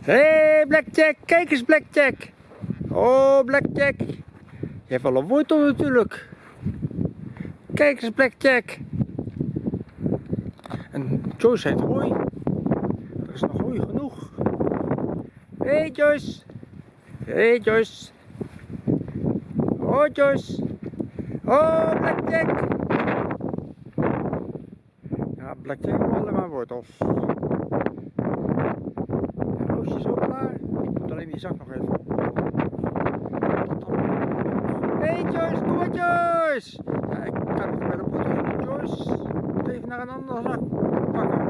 Hé, hey, Blackjack, kijk eens Blackjack. Oh, Blackjack. Je hebt wel een wortel natuurlijk. Kijk eens Blackjack. En Joyce heeft hooi. Er is nog hooi genoeg. Hé hey, Joyce. Hé hey, Joyce. Oh Joyce. Oh Blackjack. Ja, Blackjack allemaal wortels. Zak nog even. Joyce, kom maar Joyce! Ja, ik kan nog bij de Joyce. Moet even naar een andere zak pakken.